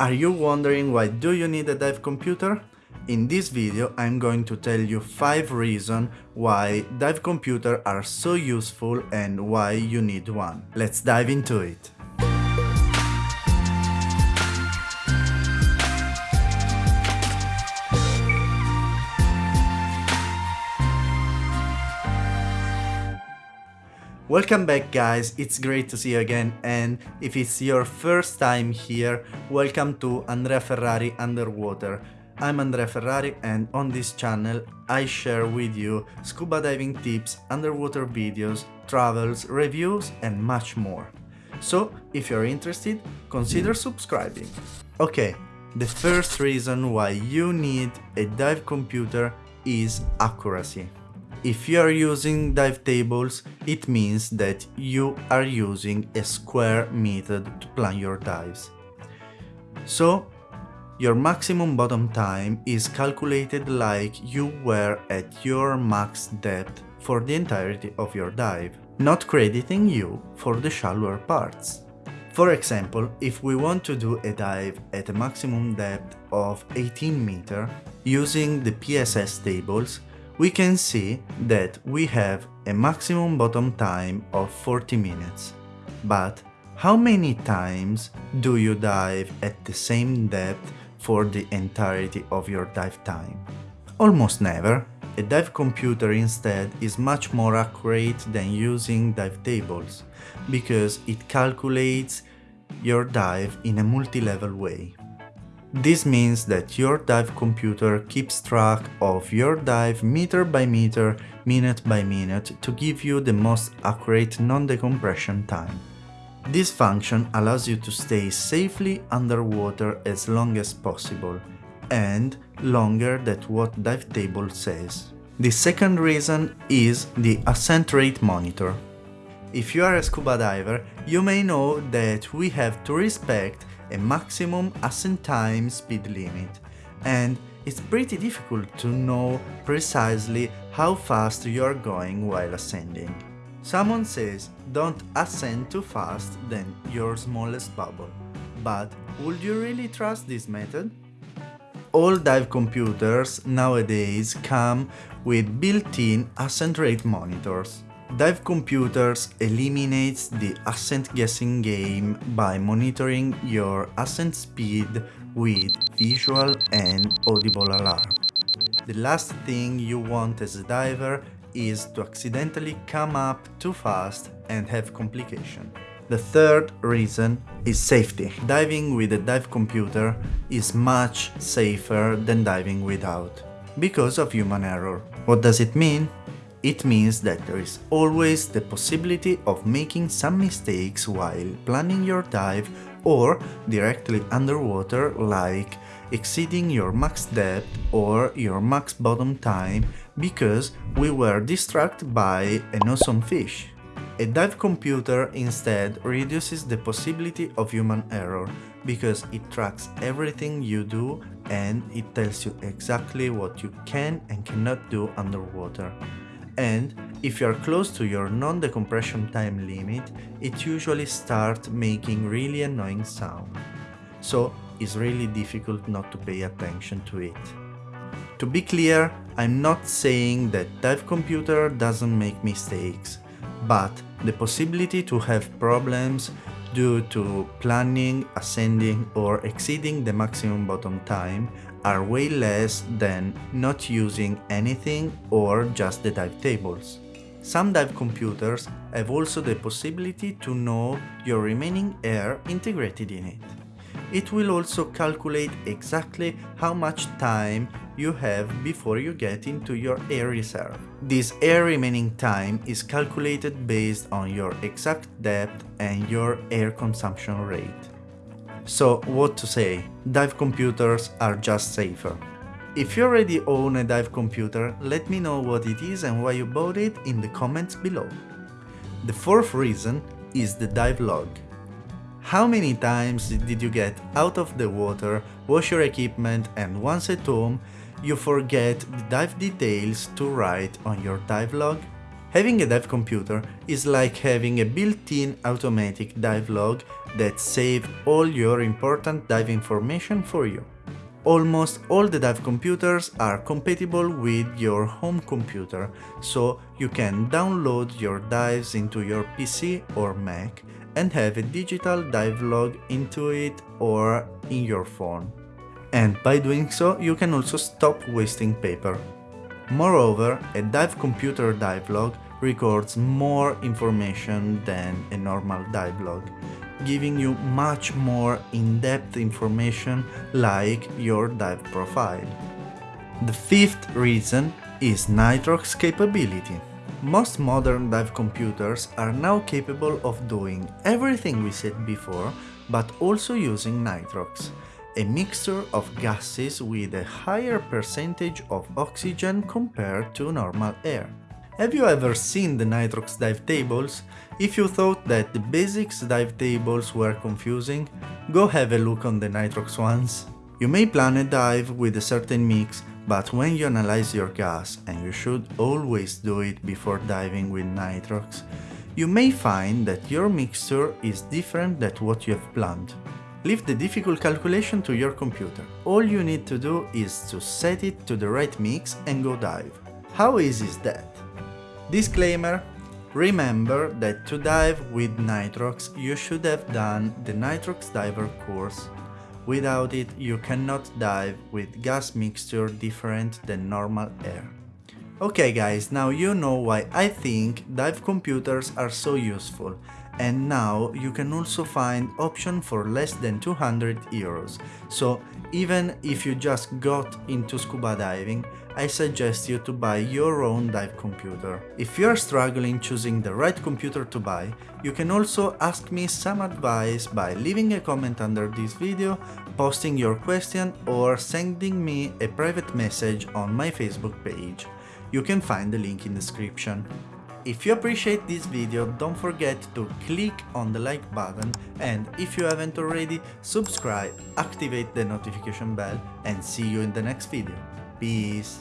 Are you wondering why do you need a dive computer? In this video I'm going to tell you 5 reasons why dive computers are so useful and why you need one. Let's dive into it. Welcome back guys, it's great to see you again and if it's your first time here, welcome to Andrea Ferrari Underwater. I'm Andrea Ferrari and on this channel I share with you scuba diving tips, underwater videos, travels, reviews and much more. So if you're interested, consider subscribing. Okay, the first reason why you need a dive computer is accuracy. If you are using dive tables, it means that you are using a square method to plan your dives. So, your maximum bottom time is calculated like you were at your max depth for the entirety of your dive, not crediting you for the shallower parts. For example, if we want to do a dive at a maximum depth of 18 meter, using the PSS tables, we can see that we have a maximum bottom time of 40 minutes. But how many times do you dive at the same depth for the entirety of your dive time? Almost never. A dive computer instead is much more accurate than using dive tables, because it calculates your dive in a multi-level way. This means that your dive computer keeps track of your dive meter by meter, minute by minute to give you the most accurate non-decompression time. This function allows you to stay safely underwater as long as possible, and longer than what dive table says. The second reason is the ascent rate monitor. If you are a scuba diver, you may know that we have to respect a maximum ascent time speed limit and it's pretty difficult to know precisely how fast you're going while ascending. Someone says don't ascend too fast than your smallest bubble, but would you really trust this method? All dive computers nowadays come with built-in ascent rate monitors. Dive Computers eliminates the ascent guessing game by monitoring your ascent speed with visual and audible alarm. The last thing you want as a diver is to accidentally come up too fast and have complication. The third reason is safety. Diving with a dive computer is much safer than diving without, because of human error. What does it mean? It means that there is always the possibility of making some mistakes while planning your dive or directly underwater like exceeding your max depth or your max bottom time because we were distracted by an awesome fish. A dive computer instead reduces the possibility of human error because it tracks everything you do and it tells you exactly what you can and cannot do underwater and if you are close to your non-decompression time limit, it usually starts making really annoying sound. So it's really difficult not to pay attention to it. To be clear, I'm not saying that Dive Computer doesn't make mistakes, but the possibility to have problems due to planning, ascending or exceeding the maximum bottom time are way less than not using anything or just the dive tables. Some dive computers have also the possibility to know your remaining air integrated in it. It will also calculate exactly how much time you have before you get into your air reserve. This air remaining time is calculated based on your exact depth and your air consumption rate. So what to say, dive computers are just safer. If you already own a dive computer, let me know what it is and why you bought it in the comments below. The fourth reason is the dive log. How many times did you get out of the water, wash your equipment and once at home, you forget the dive details to write on your dive log? Having a dive computer is like having a built-in automatic dive log that saves all your important dive information for you. Almost all the dive computers are compatible with your home computer, so you can download your dives into your PC or Mac and have a digital dive log into it or in your phone. And by doing so, you can also stop wasting paper. Moreover, a dive computer dive log records more information than a normal dive log giving you much more in-depth information like your dive profile. The fifth reason is Nitrox capability. Most modern dive computers are now capable of doing everything we said before, but also using nitrox, a mixture of gases with a higher percentage of oxygen compared to normal air. Have you ever seen the Nitrox dive tables? If you thought that the basics dive tables were confusing, go have a look on the Nitrox ones. You may plan a dive with a certain mix, but when you analyze your gas, and you should always do it before diving with Nitrox, you may find that your mixture is different than what you have planned. Leave the difficult calculation to your computer. All you need to do is to set it to the right mix and go dive. How easy is that? Disclaimer Remember that to dive with Nitrox you should have done the Nitrox Diver course. Without it you cannot dive with gas mixture different than normal air. Okay guys, now you know why I think dive computers are so useful and now you can also find option for less than 200 euros. So even if you just got into scuba diving, I suggest you to buy your own dive computer. If you are struggling choosing the right computer to buy, you can also ask me some advice by leaving a comment under this video, posting your question or sending me a private message on my Facebook page. You can find the link in description. If you appreciate this video, don't forget to click on the like button and if you haven't already, subscribe, activate the notification bell and see you in the next video. Peace!